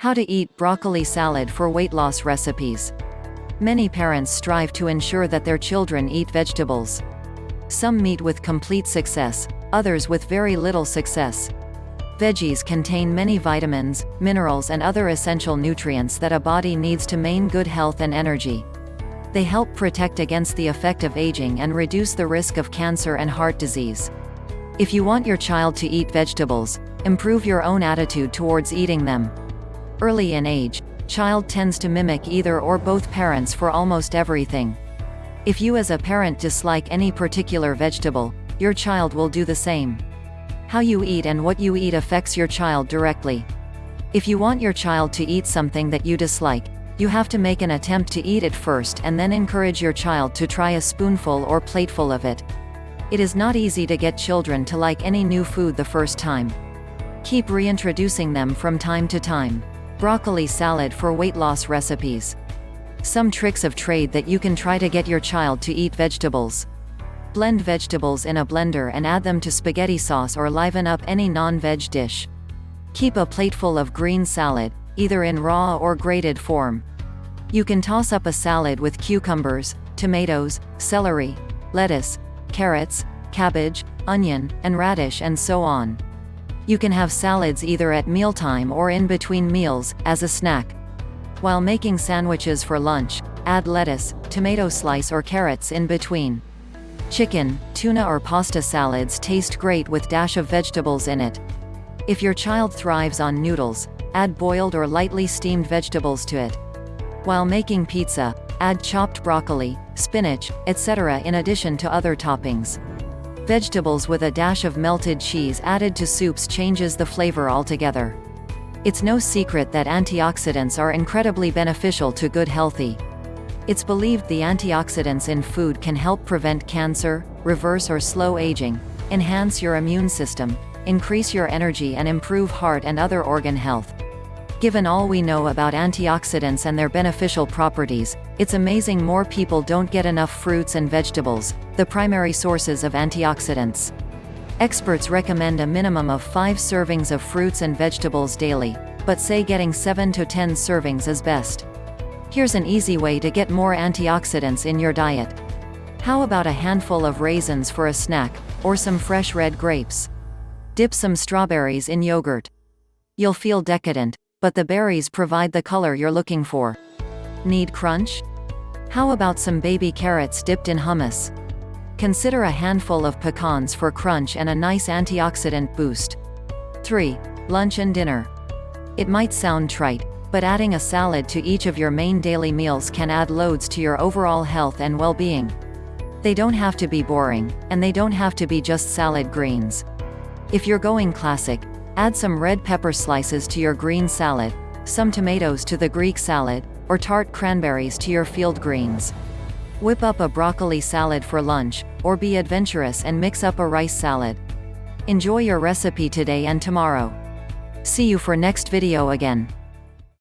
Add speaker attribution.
Speaker 1: How to eat broccoli salad for weight loss recipes. Many parents strive to ensure that their children eat vegetables. Some meet with complete success, others with very little success. Veggies contain many vitamins, minerals and other essential nutrients that a body needs to maintain good health and energy. They help protect against the effect of aging and reduce the risk of cancer and heart disease. If you want your child to eat vegetables, improve your own attitude towards eating them. Early in age, child tends to mimic either or both parents for almost everything. If you as a parent dislike any particular vegetable, your child will do the same. How you eat and what you eat affects your child directly. If you want your child to eat something that you dislike, you have to make an attempt to eat it first and then encourage your child to try a spoonful or plateful of it. It is not easy to get children to like any new food the first time. Keep reintroducing them from time to time. Broccoli salad for weight loss recipes. Some tricks of trade that you can try to get your child to eat vegetables. Blend vegetables in a blender and add them to spaghetti sauce or liven up any non-veg dish. Keep a plateful of green salad, either in raw or grated form. You can toss up a salad with cucumbers, tomatoes, celery, lettuce, carrots, cabbage, onion, and radish and so on. You can have salads either at mealtime or in between meals, as a snack. While making sandwiches for lunch, add lettuce, tomato slice or carrots in between. Chicken, tuna or pasta salads taste great with dash of vegetables in it. If your child thrives on noodles, add boiled or lightly steamed vegetables to it. While making pizza, add chopped broccoli, spinach, etc. in addition to other toppings. Vegetables with a dash of melted cheese added to soups changes the flavor altogether. It's no secret that antioxidants are incredibly beneficial to good healthy. It's believed the antioxidants in food can help prevent cancer, reverse or slow aging, enhance your immune system, increase your energy and improve heart and other organ health. Given all we know about antioxidants and their beneficial properties, it's amazing more people don't get enough fruits and vegetables, the primary sources of antioxidants. Experts recommend a minimum of 5 servings of fruits and vegetables daily, but say getting 7 to 10 servings is best. Here's an easy way to get more antioxidants in your diet. How about a handful of raisins for a snack, or some fresh red grapes? Dip some strawberries in yogurt. You'll feel decadent, but the berries provide the color you're looking for. Need crunch? How about some baby carrots dipped in hummus? Consider a handful of pecans for crunch and a nice antioxidant boost. 3. Lunch and dinner. It might sound trite, but adding a salad to each of your main daily meals can add loads to your overall health and well-being. They don't have to be boring, and they don't have to be just salad greens. If you're going classic, Add some red pepper slices to your green salad, some tomatoes to the Greek salad, or tart cranberries to your field greens. Whip up a broccoli salad for lunch, or be adventurous and mix up a rice salad. Enjoy your recipe today and tomorrow. See you for next video again.